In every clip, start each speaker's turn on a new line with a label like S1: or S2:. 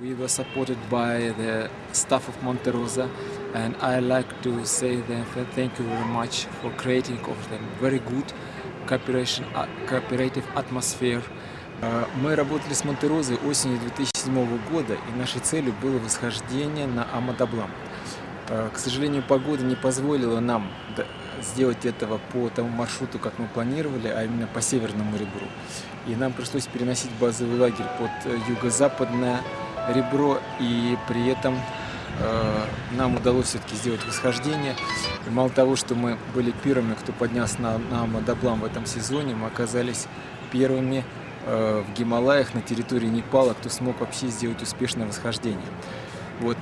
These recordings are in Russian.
S1: We were supported by the staff of Monte Rosa and I like to say them thank you very much for creating of them very good cooperation, uh, cooperative atmosphere. Uh, Мы работали с Монтерозой осенью 2007 года, и нашей целью было восхождение на Амадаблам. Uh, К сожалению, погода не позволила нам сделать этого по тому маршруту, как мы планировали, а именно по Северному ребру. И нам пришлось переносить базовый лагерь под э, юго-западное ребро, и при этом э, нам удалось все-таки сделать восхождение. И мало того, что мы были первыми, кто поднялся на, на Мадоблам в этом сезоне, мы оказались первыми э, в Гималаях на территории Непала, кто смог вообще сделать успешное восхождение. Вот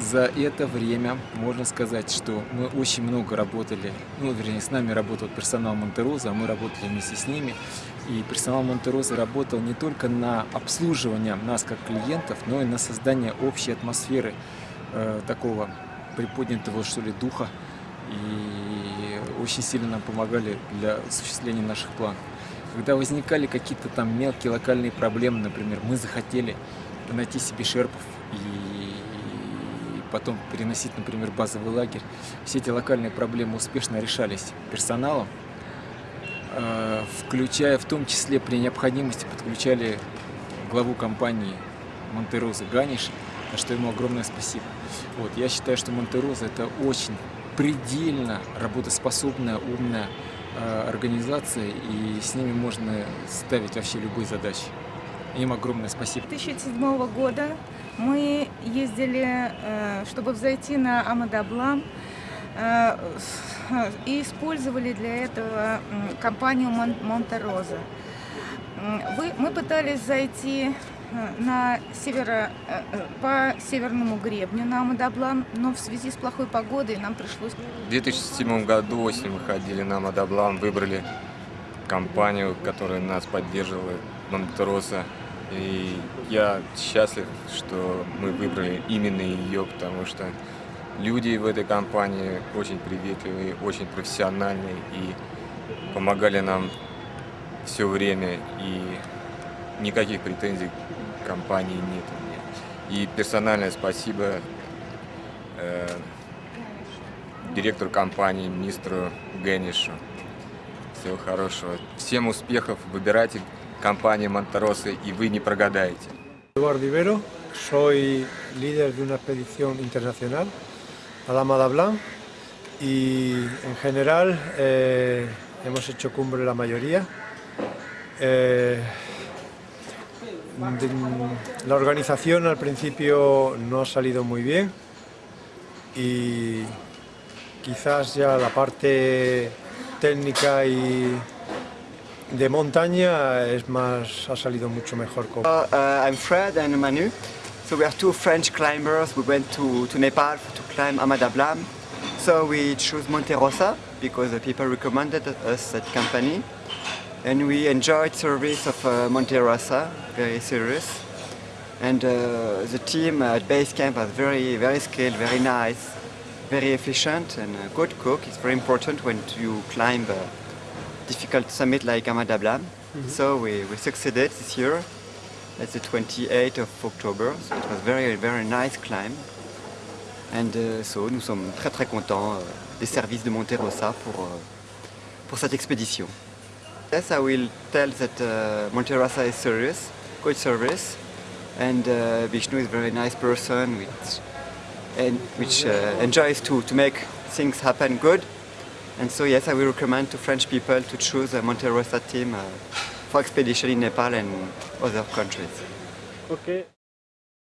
S1: за это время можно сказать, что мы очень много работали, ну, вернее, с нами работал персонал Монтероза, а мы работали вместе с ними. И персонал Монтероза работал не только на обслуживание нас как клиентов, но и на создание общей атмосферы э, такого приподнятого, что ли, духа. И очень сильно нам помогали для осуществления наших планов. Когда возникали какие-то там мелкие локальные проблемы, например, мы захотели найти себе шерпов и потом переносить, например, базовый лагерь. Все эти локальные проблемы успешно решались персоналом, э, включая в том числе при необходимости подключали главу компании Монтероза Ганиша, за что ему огромное спасибо. Вот, я считаю, что Монтероза это очень предельно работоспособная, умная э, организация, и с ними можно ставить вообще любые задачи. Им огромное спасибо.
S2: 2007 года мы ездили, э, чтобы взойти на Амадаблам, э, с- и использовали для этого компанию Мон- Монте-Роза. Мы пытались зайти э, на северо, э, э, по северному гребню на Амадаблам, но в связи с плохой погодой нам пришлось
S3: В 2007 году осенью мы ходили на Амадаблам, выбрали компанию, которая нас поддерживала, Монтероса. И я счастлив, что мы выбрали именно ее, потому что люди в этой компании очень приветливые, очень профессиональные и помогали нам все время. И никаких претензий к компании нет. И персональное спасибо э, директору компании, министру Геннишу. Всего хорошего. Всем успехов. Выбирайте компанию Монтероса, и вы не прогадаете.
S4: Eduardo Ibero, soy líder de una expedición internacional a la Madablan y en general eh, hemos hecho cumbre la mayoría. Eh, de- la organización al principio no ha salido muy bien y quizás ya la parte técnica y de montaña es más, ha salido mucho mejor.
S5: Uh, uh, I'm Fred and Manu. So we are two French climbers. We went to, to Nepal to climb Amadablam. So we chose Monte Rosa because the people recommended us that company. And we enjoyed service of uh, Monte Rosa, very serious. And uh, the team at base camp was very, very skilled, very nice, very efficient and a good cook. It's very important when you climb a difficult summit like Amadablam. So we, we succeeded this year. That's the 28th of October. So it was very, very nice climb. And uh, so nous sommes très très contents euh, des services de Monterosa pour, euh, pour cette expédition. Yes, I will tell that uh, Monterosa is serious, good service, and uh, Vishnu is a very nice person which, and which uh, enjoys to, to make things happen good. And so yes, I will recommend to French people to choose a Monterosa team uh, for expedition in Nepal and other countries.